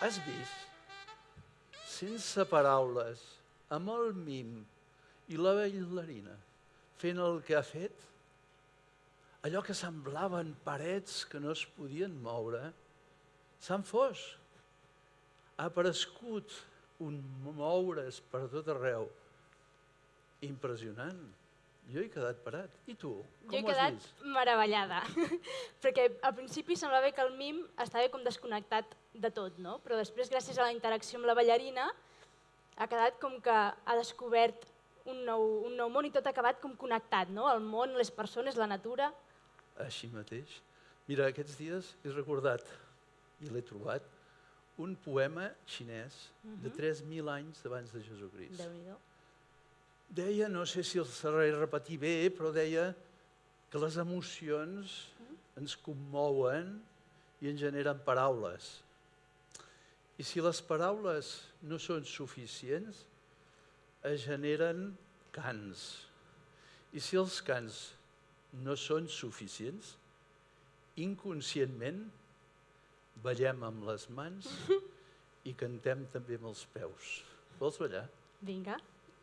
Has vist? Sense paraules, amb el mim i la bailarina fent el que ha fet, allò que semblaven parets que no es podien moure, s'han fos. Ha aparegut un moure's per tot arreu. Impressionant. Jo he quedat parat. I tu? Com Jo he quedat vist? meravellada, perquè al principi semblava que el mim estava com desconnectat de tot, no? però després, gràcies a la interacció amb la ballarina, ha quedat com que ha descobert un nou, un nou món i tot ha acabat com connectat, no? el món, les persones, la natura... Així mateix. Mira, aquests dies he recordat, i l'he trobat, un poema xinès de 3.000 anys abans de Jesucrist. déu nhi Deia, no sé si el sabré repetir bé, però deia que les emocions ens commouen i ens generen paraules. I si les paraules no són suficients, es generen cants. I si els cants no són suficients, inconscientment ballem amb les mans i cantem també amb els peus. Vols ballar? Vinga.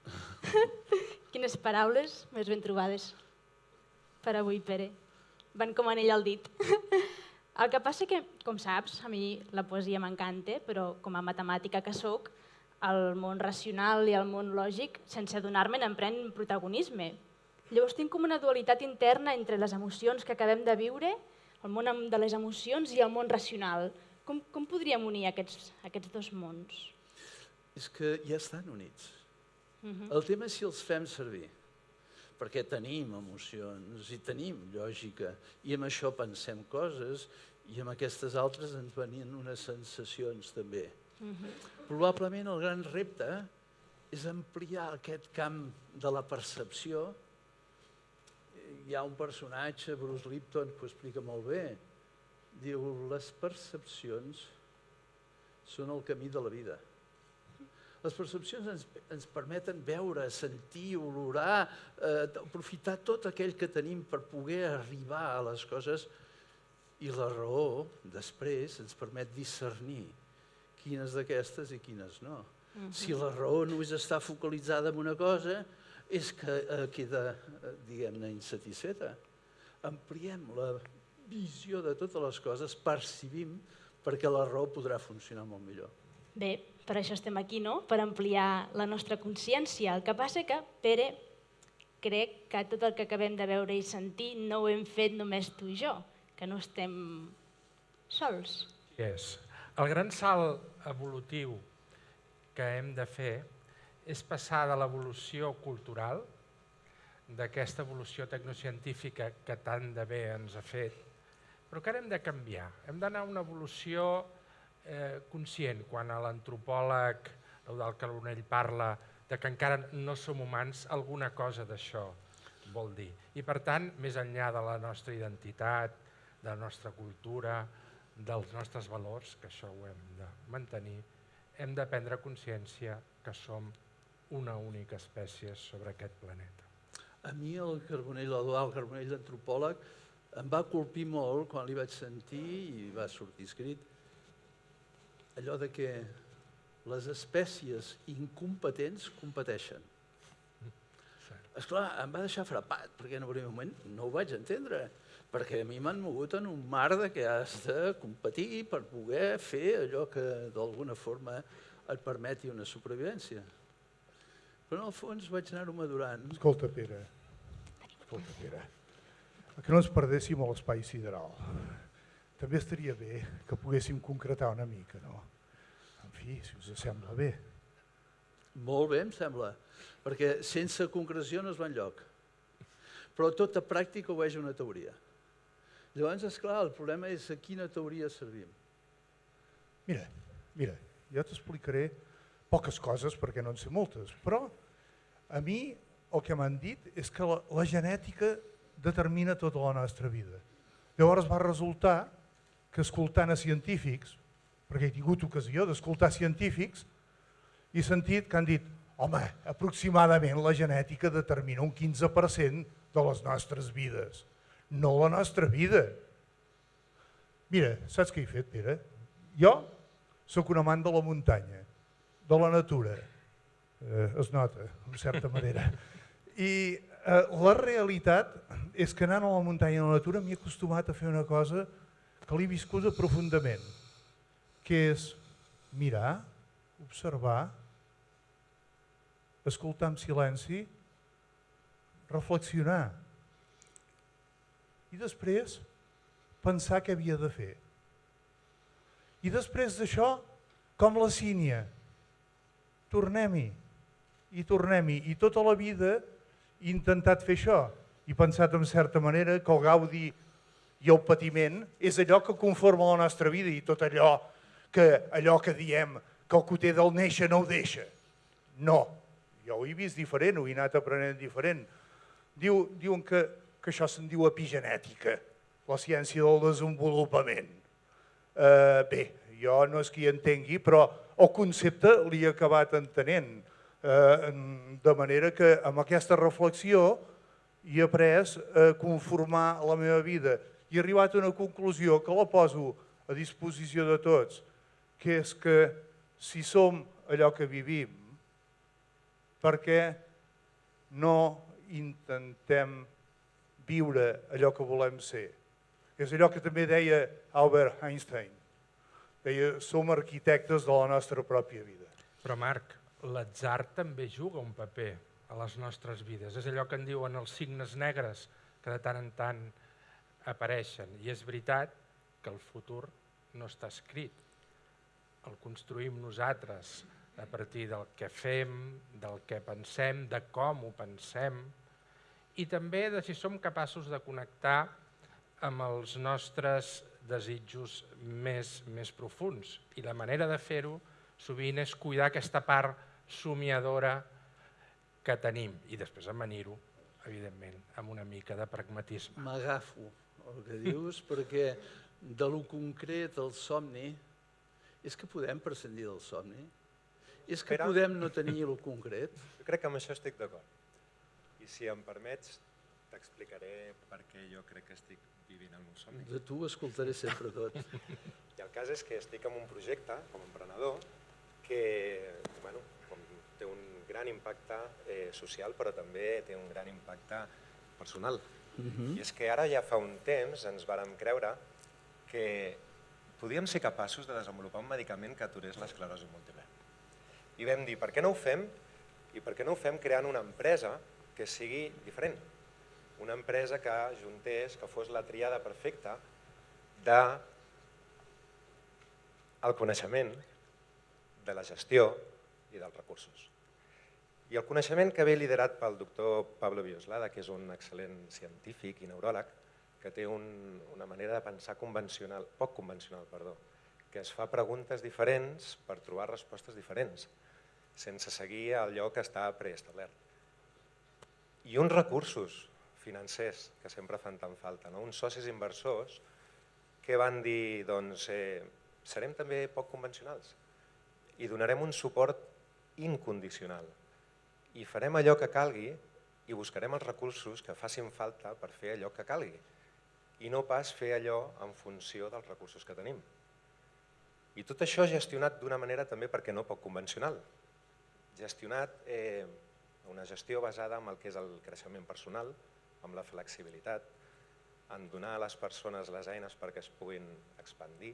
Quines paraules més ben trobades per avui, Pere. Van com anell al dit. El que passa que, com saps, a mi la poesia m'encanta, però com a matemàtica que sóc, el món racional i el món lògic, sense adonar-me'n, em pren protagonisme. Llavors tinc com una dualitat interna entre les emocions que acabem de viure, el món de les emocions i el món racional. Com, com podríem unir aquests, aquests dos mons? És que ja estan units. El tema és si els fem servir, perquè tenim emocions i tenim lògica, i amb això pensem coses, i amb aquestes altres ens venien unes sensacions també. Probablement el gran repte és ampliar aquest camp de la percepció. Hi ha un personatge, Bruce Lipton, que ho explica molt bé. Diu, les percepcions són el camí de la vida. Les percepcions ens, ens permeten veure, sentir, olorar, eh, aprofitar tot aquell que tenim per poder arribar a les coses i la raó, després, ens permet discernir quines d'aquestes i quines no. Si la raó només està focalitzada en una cosa, és que eh, queda, eh, diguem-ne, insatisfeta. Ampliem la visió de totes les coses, percibim, perquè la raó podrà funcionar molt millor. Bé, per això estem aquí, no? Per ampliar la nostra consciència. El que passa que, Pere, crec que tot el que acabem de veure i sentir no ho hem fet només tu i jo, que no estem sols. És. El gran salt evolutiu que hem de fer és passar de l'evolució cultural, d'aquesta evolució tecnocientífica que tant de bé ens ha fet, però que ara hem de canviar. Hem d'anar a una evolució eh, conscient, quan l'antropòleg Eudal Carbonell parla de que encara no som humans, alguna cosa d'això vol dir. I per tant, més enllà de la nostra identitat, de la nostra cultura, dels nostres valors, que això ho hem de mantenir, hem de prendre consciència que som una única espècie sobre aquest planeta. A mi el Carbonell, l'Eduard Carbonell, l'antropòleg, em va colpir molt quan li vaig sentir i va sortir escrit allò de que les espècies incompetents competeixen. Esclar, em va deixar frapat, perquè en un moment no ho vaig entendre, perquè a mi m'han mogut en un mar de que has de competir per poder fer allò que d'alguna forma et permeti una supervivència. Però en el fons vaig anar-ho madurant. Escolta, Pere, escolta, Pere, que no ens perdéssim a l'espai sideral. També estaria bé que poguéssim concretar una mica, no? En fi, si us sembla bé. Molt bé, em sembla, perquè sense concreció no es va enlloc. Però tota pràctica obeeix a una teoria. Llavors, és clar, el problema és a quina teoria servim. Mira, mira, jo t'explicaré poques coses perquè no en sé moltes, però a mi el que m'han dit és que la, la genètica determina tota la nostra vida. Llavors va resultar que escoltant a científics, perquè he tingut ocasió d'escoltar científics, i sentit que han dit home, aproximadament la genètica determina un 15% de les nostres vides, no la nostra vida. Mira, saps què he fet, Pere? Jo sóc un amant de la muntanya, de la natura, eh, es nota, en certa manera. I eh, la realitat és que anant a la muntanya i a la natura m'he acostumat a fer una cosa que l'he viscuda profundament, que és mirar, observar, escoltar en silenci, reflexionar i després pensar què havia de fer. I després d'això, com la sínia, tornem-hi, i tornem-hi. I tota la vida he intentat fer això i pensat en certa manera que el gaudi i el patiment és allò que conforma la nostra vida i tot allò que, allò que diem que el coter del néixer no ho deixa. No, jo ho he vist diferent, ho he anat aprenent diferent. Diu, diuen que, que això se'n diu epigenètica, la ciència del desenvolupament. Uh, bé, jo no és que hi entengui, però el concepte l'he acabat entenent. Uh, de manera que amb aquesta reflexió he après a conformar la meva vida i he arribat a una conclusió que la poso a disposició de tots, que és que si som allò que vivim, per què no intentem viure allò que volem ser? És allò que també deia Albert Einstein. Deia, som arquitectes de la nostra pròpia vida. Però Marc, l'atzar també juga un paper a les nostres vides. És allò que en diuen els signes negres que de tant en tant apareixen. I és veritat que el futur no està escrit. El construïm nosaltres a partir del que fem, del que pensem, de com ho pensem i també de si som capaços de connectar amb els nostres desitjos més, més profuns. I la manera de fer-ho sovint és cuidar aquesta part somiadora que tenim i després amanir-ho, evidentment, amb una mica de pragmatisme. M'agafo el que dius perquè de lo concret al somni és que podem prescindir del somni? És que Espera. podem no tenir el concret? Jo crec que amb això estic d'acord. I si em permets, t'explicaré per què jo crec que estic vivint el meu somni. De tu escoltaré sempre tot. I el cas és que estic en un projecte, com a emprenedor, que bueno, com té un gran impacte eh, social, però també té un gran impacte personal. Mhm. I és que ara ja fa un temps ens vàrem creure que podíem ser capaços de desenvolupar un medicament que aturés l'esclerosi múltiple. I vam dir, per què no ho fem? I per què no ho fem creant una empresa que sigui diferent? Una empresa que juntés, que fos la triada perfecta de el coneixement, de la gestió i dels recursos. I el coneixement que ve liderat pel doctor Pablo Bioslada, que és un excel·lent científic i neuròleg, que té un, una manera de pensar convencional, poc convencional, perdó, que es fa preguntes diferents per trobar respostes diferents, sense seguir allò que està preestablert. I uns recursos financers que sempre fan tan falta, no? uns socis inversors que van dir, doncs, eh, serem també poc convencionals i donarem un suport incondicional i farem allò que calgui i buscarem els recursos que facin falta per fer allò que calgui i no pas fer allò en funció dels recursos que tenim. I tot això gestionat d'una manera també, perquè no poc convencional. Gestionat eh, una gestió basada en el que és el creixement personal, amb la flexibilitat, en donar a les persones les eines perquè es puguin expandir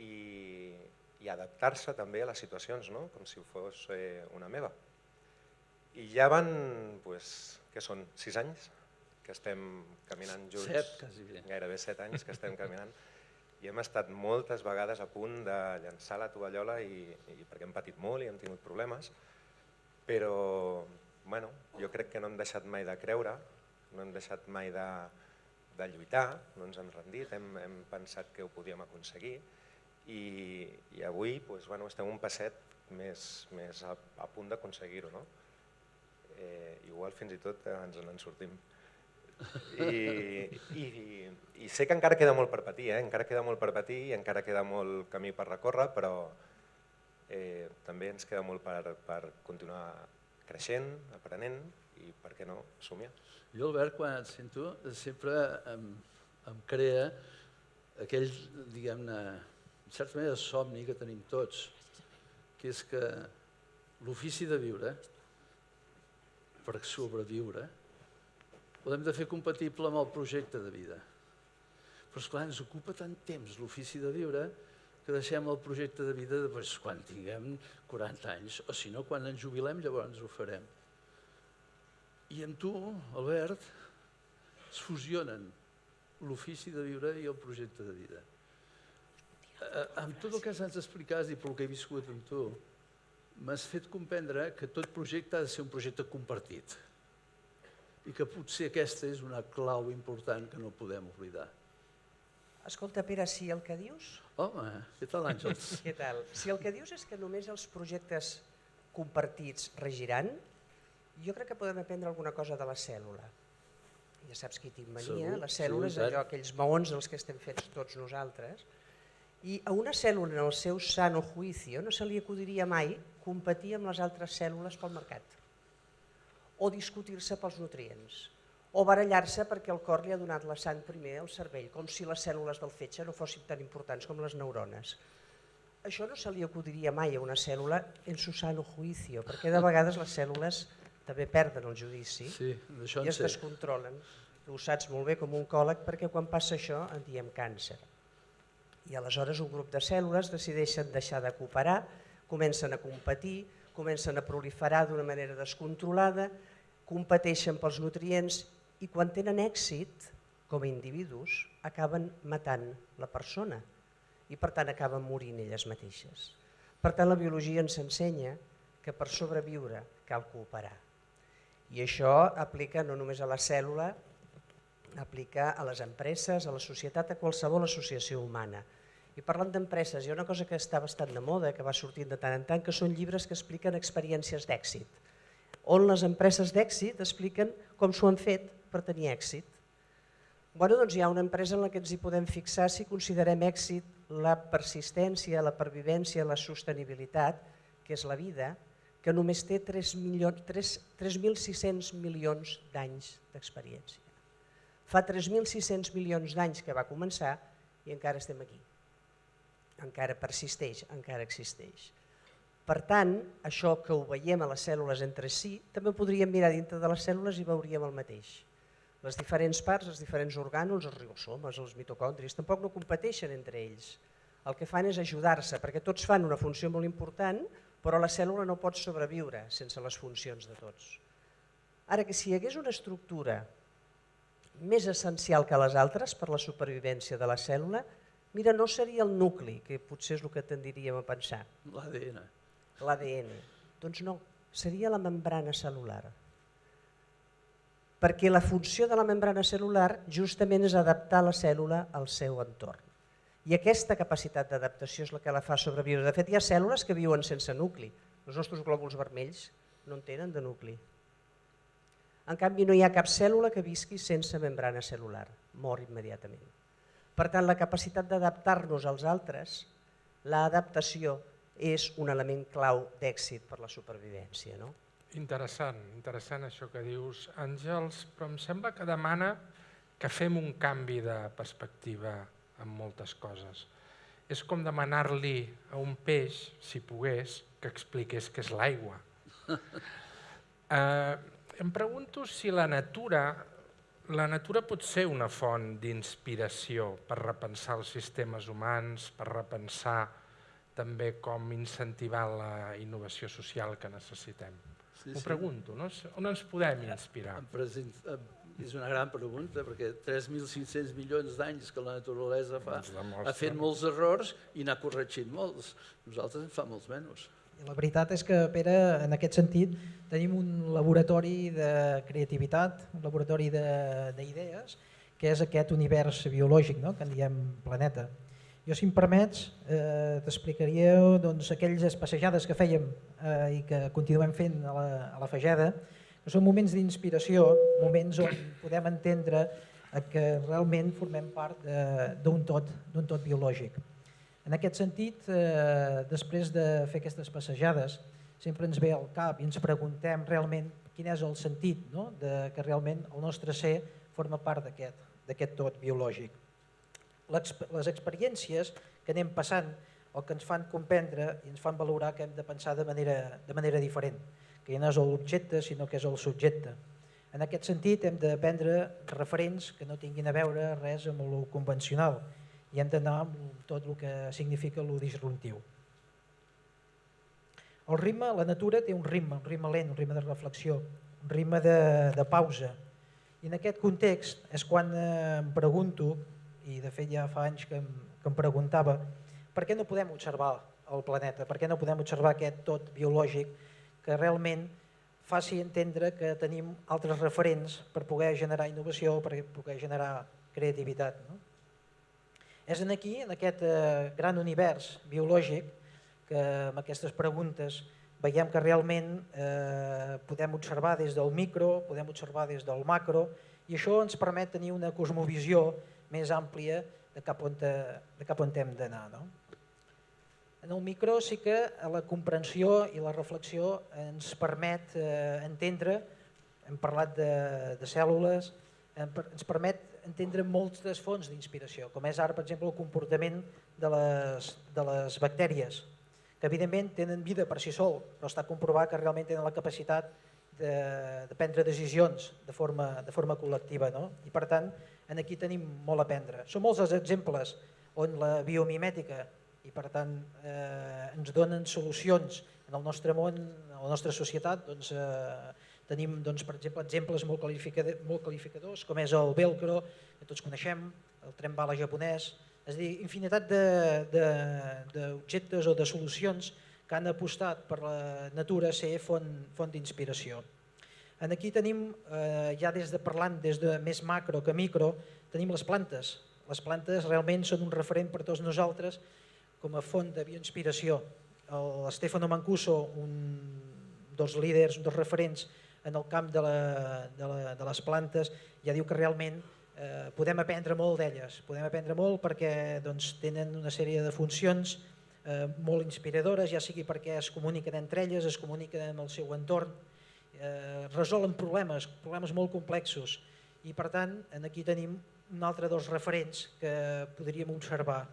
i, i adaptar-se també a les situacions, no? com si fos eh, una meva. I ja van, pues, què són, sis anys que estem caminant junts, Set, quasi bé. gairebé set anys que estem caminant, i hem estat moltes vegades a punt de llançar la tovallola i, i perquè hem patit molt i hem tingut problemes, però bueno, jo crec que no hem deixat mai de creure, no hem deixat mai de, de lluitar, no ens hem rendit, hem, hem pensat que ho podíem aconseguir i, i avui doncs, bueno, estem un passet més, més a, a punt d'aconseguir-ho. No? Eh, igual fins i tot ens en sortim. I, i, I sé que encara queda molt per patir, eh? encara queda molt per patir i encara queda molt camí per recórrer, però eh, també ens queda molt per, per continuar creixent, aprenent i, per què no, somiar. Jo, Albert, quan et sento, sempre em, em crea aquell, diguem-ne, en certa manera, somni que tenim tots, que és que l'ofici de viure, per sobreviure, l'hem de fer compatible amb el projecte de vida. Però, esclar, ens ocupa tant temps l'ofici de viure que deixem el projecte de vida doncs, quan tinguem 40 anys, o si no, quan ens jubilem, llavors ho farem. I amb tu, Albert, es fusionen l'ofici de viure i el projecte de vida. Eh, amb tot el que ens explicat i pel que he viscut amb tu, m'has fet comprendre que tot projecte ha de ser un projecte compartit i que potser aquesta és una clau important que no podem oblidar. Escolta, Pere, si el que dius... Home, què tal, Àngels? Què tal? Si el que dius és que només els projectes compartits regiran, jo crec que podem aprendre alguna cosa de la cèl·lula. Ja saps que hi tinc mania, Segur, la cèl·lula sí, és allò, aquells maons dels que estem fets tots nosaltres, i a una cèl·lula en el seu sano juicio no se li acudiria mai competir amb les altres cèl·lules pel mercat o discutir-se pels nutrients o barallar-se perquè el cor li ha donat la sang primer al cervell, com si les cèl·lules del fetge no fossin tan importants com les neurones. Això no se li acudiria mai a una cèl·lula en su sano juicio, perquè de vegades les cèl·lules també perden el judici Sí, i es descontrolen. Tu ho saps molt bé com un còleg perquè quan passa això en diem càncer. I aleshores un grup de cèl·lules decideixen deixar de cooperar, comencen a competir, comencen a proliferar d'una manera descontrolada, competeixen pels nutrients i quan tenen èxit, com a individus, acaben matant la persona i per tant acaben morint elles mateixes. Per tant, la biologia ens ensenya que per sobreviure cal cooperar. I això aplica no només a la cèl·lula, aplica a les empreses, a la societat, a qualsevol associació humana. I parlant d'empreses, hi ha una cosa que està bastant de moda, que va sortint de tant en tant, que són llibres que expliquen experiències d'èxit, on les empreses d'èxit expliquen com s'ho han fet per tenir èxit. Bueno, doncs hi ha una empresa en la que ens hi podem fixar si considerem èxit la persistència, la pervivència, la sostenibilitat, que és la vida, que només té 3.600 milions d'anys d'experiència. Fa 3.600 milions d'anys que va començar i encara estem aquí. Encara persisteix, encara existeix. Per tant, això que ho veiem a les cèl·lules entre si, també podríem mirar dintre de les cèl·lules i veuríem el mateix. Les diferents parts, els diferents orgànuls, els ribosomes, els mitocondris, tampoc no competeixen entre ells. El que fan és ajudar-se, perquè tots fan una funció molt important, però la cèl·lula no pot sobreviure sense les funcions de tots. Ara que si hi hagués una estructura més essencial que les altres per la supervivència de la cèl·lula, mira, no seria el nucli, que potser és el que tendiríem a pensar, L'ADN. l'ADN. Doncs no, seria la membrana cel·lular. Perquè la funció de la membrana cel·lular justament és adaptar la cèl·lula al seu entorn. I aquesta capacitat d'adaptació és la que la fa sobreviure. De fet, hi ha cèl·lules que viuen sense nucli. Els nostres glòbuls vermells no en tenen de nucli. En canvi, no hi ha cap cèl·lula que visqui sense membrana cel·lular. Mor immediatament. Per tant, la capacitat d'adaptar-nos als altres, l'adaptació és un element clau d'èxit per la supervivència. No? Interessant, interessant això que dius, Àngels, però em sembla que demana que fem un canvi de perspectiva en moltes coses. És com demanar-li a un peix, si pogués, que expliqués què és l'aigua. Eh, em pregunto si la natura, la natura pot ser una font d'inspiració per repensar els sistemes humans, per repensar també com incentivar la innovació social que necessitem. Sí, M'ho sí. pregunto, no? on ens podem inspirar? Em present, em, és una gran pregunta, perquè 3.500 milions d'anys que la naturalesa fa, demostra. ha fet molts errors i n'ha corregit molts. Nosaltres en fa molts menys. I La veritat és que, Pere, en aquest sentit, tenim un laboratori de creativitat, un laboratori de- d'idees, que és aquest univers biològic, no? que en diem planeta. Jo, si em permets, eh, t'explicaria doncs, aquelles passejades que fèiem eh, i que continuem fent a la, a la Fageda, que són moments d'inspiració, moments on podem entendre que realment formem part d'un tot, tot biològic. En aquest sentit, eh, després de fer aquestes passejades, sempre ens ve al cap i ens preguntem realment quin és el sentit no? de que realment el nostre ser forma part d'aquest tot biològic. Les experiències que anem passant o que ens fan comprendre i ens fan valorar que hem de pensar de manera, de manera diferent, que ja no és l'objecte sinó que és el subjecte. En aquest sentit hem de prendre referents que no tinguin a veure res amb el convencional i hem d'anar amb tot el que significa el disruptiu. El ritme, la natura té un ritme, un ritme lent, un ritme de reflexió, un ritme de, de pausa. I en aquest context és quan eh, em pregunto, i de fet ja fa anys que em, que em preguntava, per què no podem observar el planeta, per què no podem observar aquest tot biològic que realment faci entendre que tenim altres referents per poder generar innovació, per poder generar creativitat. No? És en aquí, en aquest eh, gran univers biològic, que amb aquestes preguntes veiem que realment eh, podem observar des del micro, podem observar des del macro, i això ens permet tenir una cosmovisió més àmplia de cap on, te, de cap on hem d'anar. No? En el micro sí que la comprensió i la reflexió ens permet eh, entendre, hem parlat de, de cèl·lules, ens permet entendre moltes fonts d'inspiració, com és ara, per exemple, el comportament de les, de les bactèries, que evidentment tenen vida per si sol, però està comprovat que realment tenen la capacitat de, de prendre decisions de forma, de forma col·lectiva. No? I per tant, en aquí tenim molt a aprendre. Són molts els exemples on la biomimètica i per tant eh, ens donen solucions en el nostre món, en la nostra societat, doncs, eh, tenim doncs, per exemple exemples molt, molt qualificadors com és el velcro, que tots coneixem, el tren bala japonès, és a dir, infinitat d'objectes o de solucions que han apostat per la natura ser font, font d'inspiració. En aquí tenim, eh, ja des de parlant des de més macro que micro, tenim les plantes. Les plantes realment són un referent per tots nosaltres com a font de bioinspiració. Stefano Mancuso, un dels líders, un dels referents en el camp de, la, de, la, de les plantes, ja diu que realment eh, podem aprendre molt d'elles, podem aprendre molt perquè doncs, tenen una sèrie de funcions eh, molt inspiradores, ja sigui perquè es comuniquen entre elles, es comuniquen amb el seu entorn, eh, resolen problemes, problemes molt complexos i per tant aquí tenim un altre dels referents que podríem observar.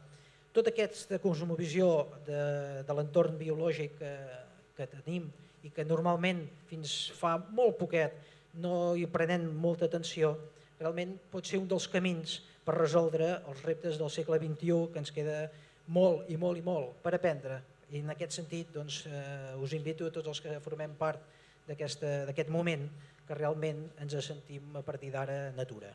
Tota aquesta cosmovisió de, de l'entorn biològic que, que tenim i que normalment fins fa molt poquet no hi prenem molta atenció, realment pot ser un dels camins per resoldre els reptes del segle XXI que ens queda molt i molt i molt per aprendre. I en aquest sentit doncs, eh, us invito a tots els que formem part d'aquest moment que realment ens sentim a partir d'ara natura.